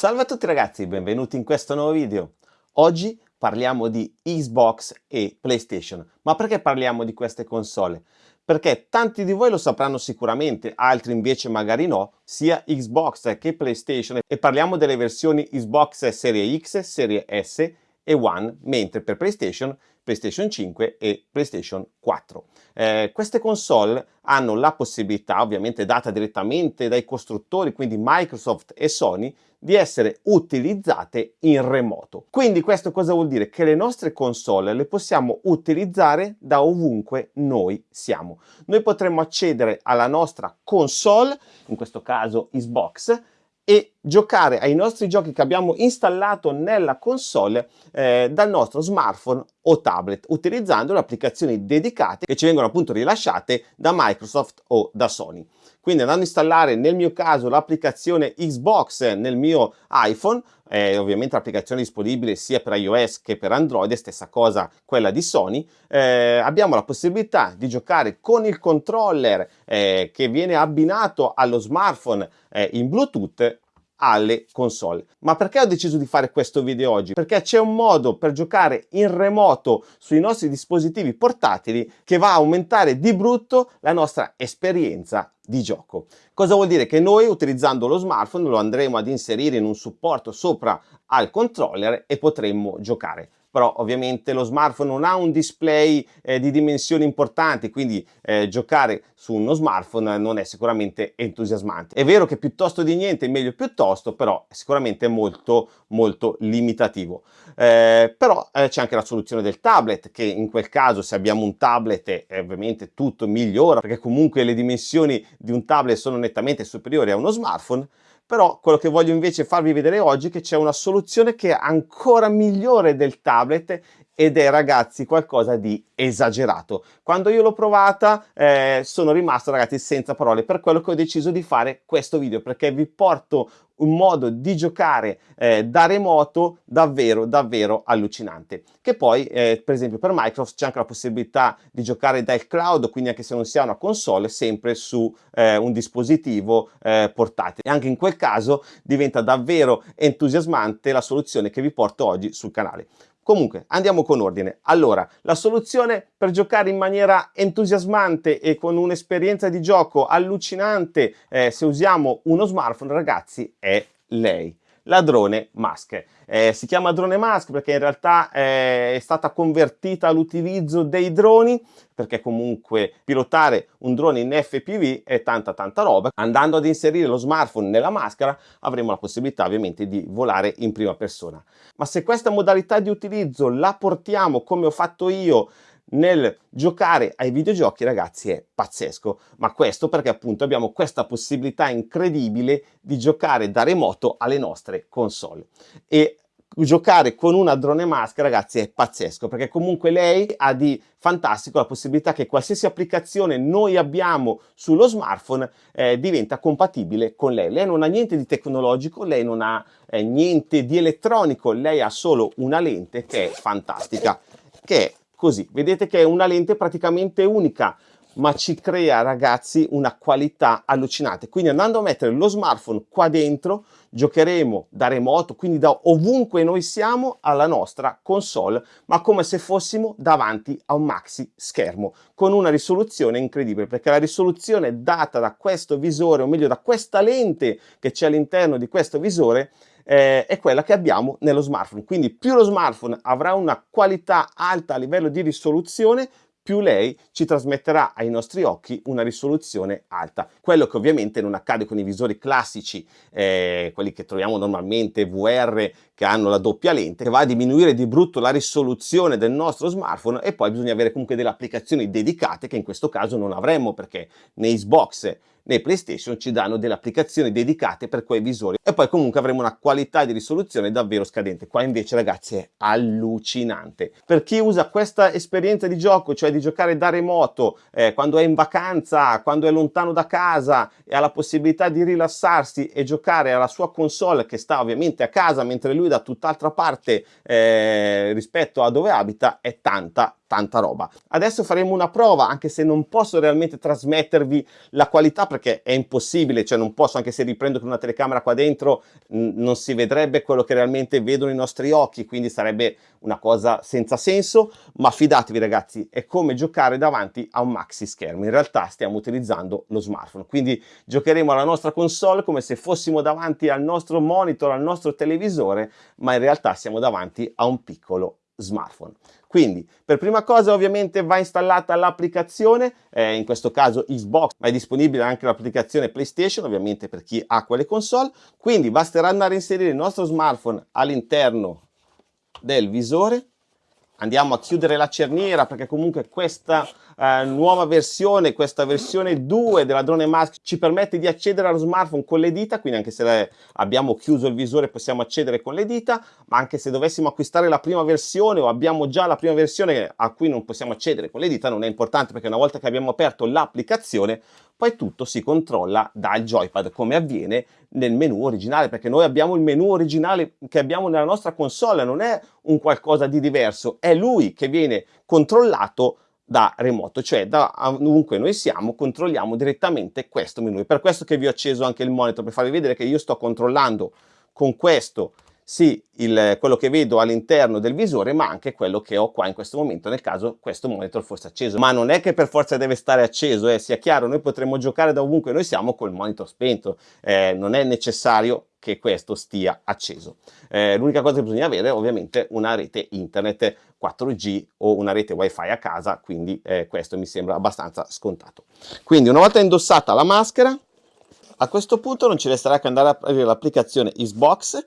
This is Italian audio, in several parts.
Salve a tutti ragazzi, benvenuti in questo nuovo video. Oggi parliamo di Xbox e PlayStation. Ma perché parliamo di queste console? Perché tanti di voi lo sapranno sicuramente, altri invece magari no, sia Xbox che PlayStation e parliamo delle versioni Xbox Serie X, Serie S e One, mentre per PlayStation PlayStation 5 e PlayStation 4. Eh, queste console hanno la possibilità, ovviamente data direttamente dai costruttori, quindi Microsoft e Sony, di essere utilizzate in remoto. Quindi questo cosa vuol dire? Che le nostre console le possiamo utilizzare da ovunque noi siamo. Noi potremmo accedere alla nostra console, in questo caso Xbox, e giocare ai nostri giochi che abbiamo installato nella console eh, dal nostro smartphone o tablet utilizzando le applicazioni dedicate che ci vengono appunto rilasciate da Microsoft o da Sony. Quindi andando a installare nel mio caso l'applicazione Xbox nel mio iPhone, eh, ovviamente l'applicazione disponibile sia per iOS che per Android, stessa cosa quella di Sony, eh, abbiamo la possibilità di giocare con il controller eh, che viene abbinato allo smartphone eh, in Bluetooth alle console. Ma perché ho deciso di fare questo video oggi? Perché c'è un modo per giocare in remoto sui nostri dispositivi portatili che va a aumentare di brutto la nostra esperienza di gioco. Cosa vuol dire? Che noi utilizzando lo smartphone lo andremo ad inserire in un supporto sopra al controller e potremmo giocare però ovviamente lo smartphone non ha un display eh, di dimensioni importanti, quindi eh, giocare su uno smartphone non è sicuramente entusiasmante. È vero che piuttosto di niente è meglio piuttosto, però è sicuramente molto molto limitativo. Eh, però eh, c'è anche la soluzione del tablet, che in quel caso se abbiamo un tablet eh, ovviamente tutto migliora, perché comunque le dimensioni di un tablet sono nettamente superiori a uno smartphone, però quello che voglio invece farvi vedere oggi è che c'è una soluzione che è ancora migliore del tablet ed è ragazzi qualcosa di esagerato. Quando io l'ho provata eh, sono rimasto ragazzi senza parole. Per quello che ho deciso di fare questo video perché vi porto un modo di giocare eh, da remoto davvero davvero allucinante. Che poi eh, per esempio per Microsoft c'è anche la possibilità di giocare dal cloud quindi anche se non si ha una console sempre su eh, un dispositivo eh, portatile. E anche in quel caso diventa davvero entusiasmante la soluzione che vi porto oggi sul canale Comunque, andiamo con ordine. Allora, la soluzione per giocare in maniera entusiasmante e con un'esperienza di gioco allucinante eh, se usiamo uno smartphone, ragazzi, è lei la drone Mask. Eh, si chiama drone Mask perché in realtà eh, è stata convertita all'utilizzo dei droni perché comunque pilotare un drone in FPV è tanta tanta roba. Andando ad inserire lo smartphone nella maschera avremo la possibilità ovviamente di volare in prima persona. Ma se questa modalità di utilizzo la portiamo come ho fatto io nel giocare ai videogiochi ragazzi è pazzesco. Ma questo perché appunto abbiamo questa possibilità incredibile di giocare da remoto alle nostre console. E giocare con una drone mask ragazzi è pazzesco perché comunque lei ha di fantastico la possibilità che qualsiasi applicazione noi abbiamo sullo smartphone eh, diventa compatibile con lei. Lei non ha niente di tecnologico lei non ha eh, niente di elettronico lei ha solo una lente che è fantastica che è così vedete che è una lente praticamente unica ma ci crea ragazzi una qualità allucinante. Quindi andando a mettere lo smartphone qua dentro giocheremo da remoto quindi da ovunque noi siamo alla nostra console ma come se fossimo davanti a un maxi schermo con una risoluzione incredibile perché la risoluzione data da questo visore o meglio da questa lente che c'è all'interno di questo visore eh, è quella che abbiamo nello smartphone quindi più lo smartphone avrà una qualità alta a livello di risoluzione più lei ci trasmetterà ai nostri occhi una risoluzione alta. Quello che ovviamente non accade con i visori classici, eh, quelli che troviamo normalmente, VR, che hanno la doppia lente, che va a diminuire di brutto la risoluzione del nostro smartphone e poi bisogna avere comunque delle applicazioni dedicate che in questo caso non avremmo perché nei Xbox nei PlayStation ci danno delle applicazioni dedicate per quei visori e poi comunque avremo una qualità di risoluzione davvero scadente. Qua invece ragazzi è allucinante. Per chi usa questa esperienza di gioco, cioè di giocare da remoto, eh, quando è in vacanza, quando è lontano da casa e ha la possibilità di rilassarsi e giocare alla sua console che sta ovviamente a casa mentre lui da tutt'altra parte eh, rispetto a dove abita, è tanta tanta roba. Adesso faremo una prova, anche se non posso realmente trasmettervi la qualità perché è impossibile, cioè non posso, anche se riprendo con una telecamera qua dentro, non si vedrebbe quello che realmente vedono i nostri occhi, quindi sarebbe una cosa senza senso, ma fidatevi ragazzi, è come giocare davanti a un maxi schermo. In realtà stiamo utilizzando lo smartphone, quindi giocheremo alla nostra console come se fossimo davanti al nostro monitor, al nostro televisore, ma in realtà siamo davanti a un piccolo smartphone. Quindi per prima cosa ovviamente va installata l'applicazione, eh, in questo caso Xbox, ma è disponibile anche l'applicazione PlayStation ovviamente per chi ha quelle console, quindi basterà andare a inserire il nostro smartphone all'interno del visore, andiamo a chiudere la cerniera perché comunque questa eh, nuova versione, questa versione 2 della drone mask ci permette di accedere allo smartphone con le dita, quindi anche se abbiamo chiuso il visore possiamo accedere con le dita, ma anche se dovessimo acquistare la prima versione o abbiamo già la prima versione a cui non possiamo accedere con le dita, non è importante perché una volta che abbiamo aperto l'applicazione poi tutto si controlla dal joypad come avviene nel menu originale perché noi abbiamo il menu originale che abbiamo nella nostra console non è un qualcosa di diverso è lui che viene controllato da remoto, cioè da ovunque noi siamo controlliamo direttamente questo menu. È per questo che vi ho acceso anche il monitor, per farvi vedere che io sto controllando con questo sì il, quello che vedo all'interno del visore ma anche quello che ho qua in questo momento nel caso questo monitor fosse acceso ma non è che per forza deve stare acceso eh, sia chiaro noi potremmo giocare da ovunque noi siamo col monitor spento eh, non è necessario che questo stia acceso. Eh, l'unica cosa che bisogna avere è ovviamente una rete internet 4G o una rete wifi a casa quindi eh, questo mi sembra abbastanza scontato. Quindi una volta indossata la maschera a questo punto non ci resterà che andare a aprire l'applicazione Xbox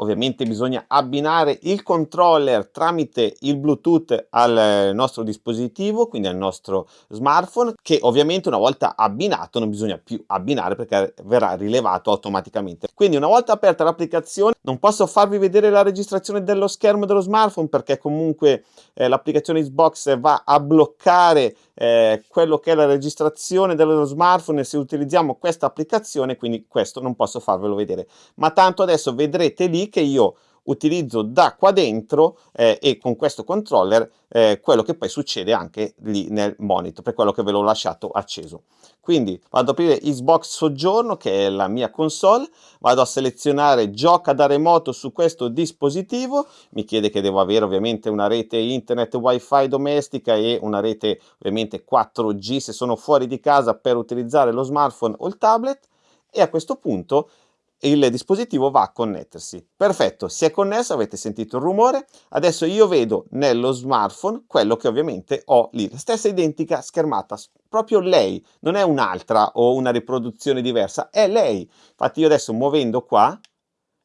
ovviamente bisogna abbinare il controller tramite il bluetooth al nostro dispositivo quindi al nostro smartphone che ovviamente una volta abbinato non bisogna più abbinare perché verrà rilevato automaticamente. Quindi una volta aperta l'applicazione non posso farvi vedere la registrazione dello schermo dello smartphone perché comunque eh, l'applicazione Xbox va a bloccare eh, quello che è la registrazione dello smartphone se utilizziamo questa applicazione quindi questo non posso farvelo vedere. Ma tanto adesso vedrete lì che io utilizzo da qua dentro eh, e con questo controller eh, quello che poi succede anche lì nel monitor per quello che ve l'ho lasciato acceso. Quindi vado ad aprire Xbox Soggiorno che è la mia console vado a selezionare gioca da remoto su questo dispositivo mi chiede che devo avere ovviamente una rete internet wifi domestica e una rete ovviamente 4G se sono fuori di casa per utilizzare lo smartphone o il tablet e a questo punto il dispositivo va a connettersi. Perfetto, si è connesso, avete sentito il rumore, adesso io vedo nello smartphone quello che ovviamente ho lì, la stessa identica schermata, proprio lei, non è un'altra o una riproduzione diversa, è lei. Infatti io adesso muovendo qua,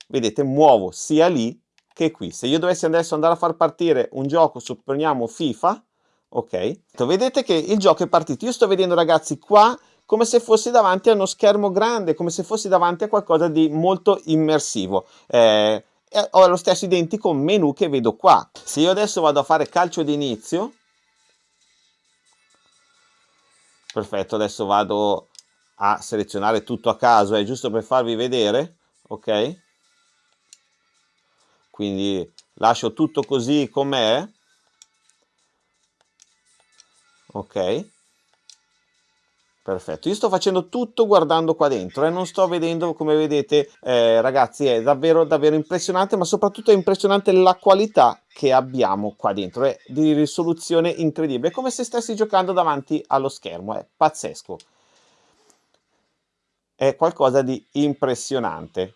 vedete, muovo sia lì che qui. Se io dovessi adesso andare a far partire un gioco, supponiamo FIFA, ok, vedete che il gioco è partito. Io sto vedendo ragazzi qua come se fossi davanti a uno schermo grande, come se fossi davanti a qualcosa di molto immersivo. Eh, ho lo stesso identico menu che vedo qua. Se io adesso vado a fare calcio d'inizio, perfetto, adesso vado a selezionare tutto a caso, è giusto per farvi vedere, ok? Quindi lascio tutto così com'è, ok? Perfetto, io sto facendo tutto guardando qua dentro e eh? non sto vedendo, come vedete eh, ragazzi, è davvero davvero impressionante, ma soprattutto è impressionante la qualità che abbiamo qua dentro, è di risoluzione incredibile, è come se stessi giocando davanti allo schermo, è pazzesco. È qualcosa di impressionante.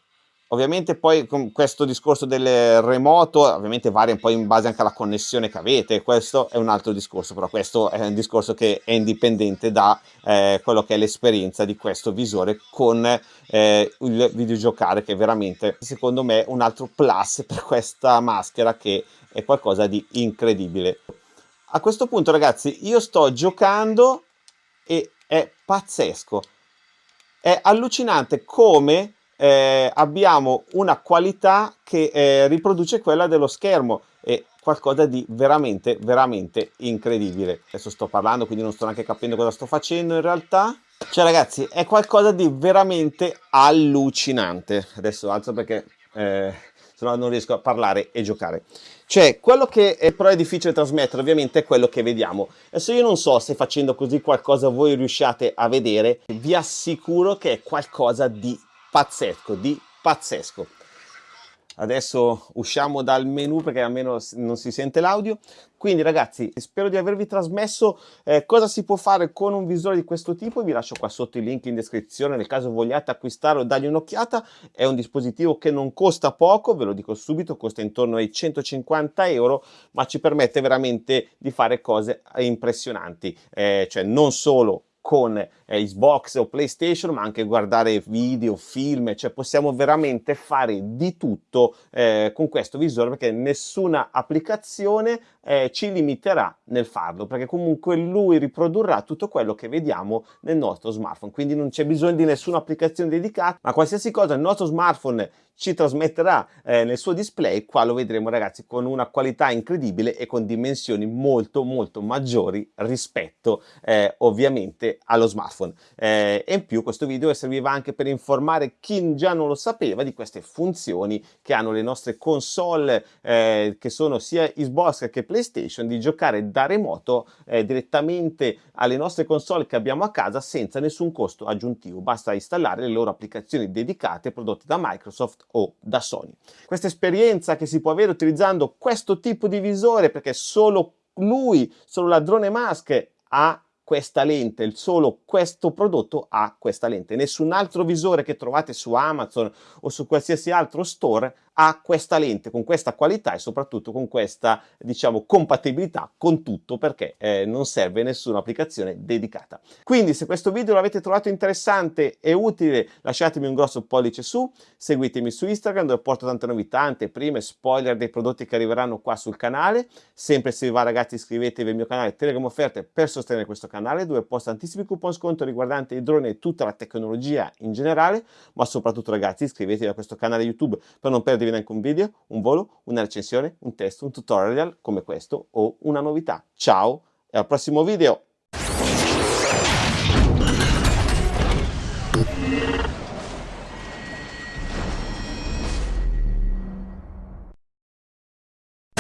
Ovviamente poi con questo discorso del remoto ovviamente varia un po' in base anche alla connessione che avete, questo è un altro discorso, però questo è un discorso che è indipendente da eh, quello che è l'esperienza di questo visore con eh, il videogiocare che è veramente secondo me un altro plus per questa maschera che è qualcosa di incredibile. A questo punto ragazzi io sto giocando e è pazzesco, è allucinante come eh, abbiamo una qualità che eh, riproduce quella dello schermo. È qualcosa di veramente veramente incredibile. Adesso sto parlando quindi non sto neanche capendo cosa sto facendo in realtà. Cioè ragazzi è qualcosa di veramente allucinante. Adesso alzo perché eh, se no non riesco a parlare e giocare. Cioè, quello che è, però è difficile trasmettere ovviamente è quello che vediamo. Adesso io non so se facendo così qualcosa voi riusciate a vedere, vi assicuro che è qualcosa di pazzesco, di pazzesco. Adesso usciamo dal menu perché almeno non si sente l'audio. Quindi ragazzi spero di avervi trasmesso eh, cosa si può fare con un visore di questo tipo. Vi lascio qua sotto i link in descrizione nel caso vogliate acquistarlo dargli un'occhiata. È un dispositivo che non costa poco ve lo dico subito costa intorno ai 150 euro ma ci permette veramente di fare cose impressionanti. Eh, cioè non solo con eh, Xbox o PlayStation, ma anche guardare video, film, cioè possiamo veramente fare di tutto eh, con questo visore perché nessuna applicazione eh, ci limiterà nel farlo, perché comunque lui riprodurrà tutto quello che vediamo nel nostro smartphone, quindi non c'è bisogno di nessuna applicazione dedicata, ma qualsiasi cosa il nostro smartphone ci trasmetterà eh, nel suo display, qua lo vedremo ragazzi con una qualità incredibile e con dimensioni molto molto maggiori rispetto eh, ovviamente allo smartphone. Eh, e in più questo video serviva anche per informare chi già non lo sapeva di queste funzioni che hanno le nostre console eh, che sono sia Xbox che PlayStation di giocare da remoto eh, direttamente alle nostre console che abbiamo a casa senza nessun costo aggiuntivo, basta installare le loro applicazioni dedicate prodotte da Microsoft o da Sony. Questa esperienza che si può avere utilizzando questo tipo di visore perché solo lui, solo la drone mask ha questa lente, solo questo prodotto ha questa lente. Nessun altro visore che trovate su Amazon o su qualsiasi altro store ha questa lente con questa qualità e soprattutto con questa diciamo compatibilità con tutto perché eh, non serve nessuna applicazione dedicata. Quindi se questo video l'avete trovato interessante e utile lasciatemi un grosso pollice su seguitemi su Instagram dove porto tante novità anteprime spoiler dei prodotti che arriveranno qua sul canale. Sempre se vi va ragazzi iscrivetevi al mio canale Telegram offerte per sostenere questo canale dove posto tantissimi coupon sconto riguardanti i droni e tutta la tecnologia in generale. Ma soprattutto ragazzi iscrivetevi a questo canale YouTube per non perdervi neanche un video, un volo, una recensione, un test, un tutorial come questo o una novità. Ciao e al prossimo video!